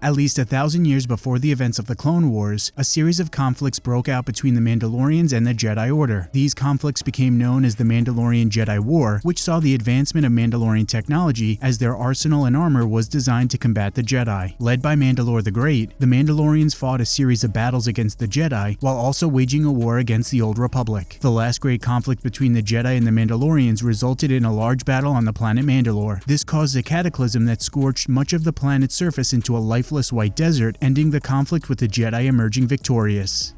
At least a thousand years before the events of the Clone Wars, a series of conflicts broke out between the Mandalorians and the Jedi Order. These conflicts became known as the Mandalorian Jedi War, which saw the advancement of Mandalorian technology as their arsenal and armor was designed to combat the Jedi. Led by Mandalore the Great, the Mandalorians fought a series of battles against the Jedi while also waging a war against the Old Republic. The last great conflict between the Jedi and the Mandalorians resulted in a large battle on the planet Mandalore. This caused a cataclysm that scorched much of the planet's surface into a lifeless white desert, ending the conflict with the Jedi emerging victorious.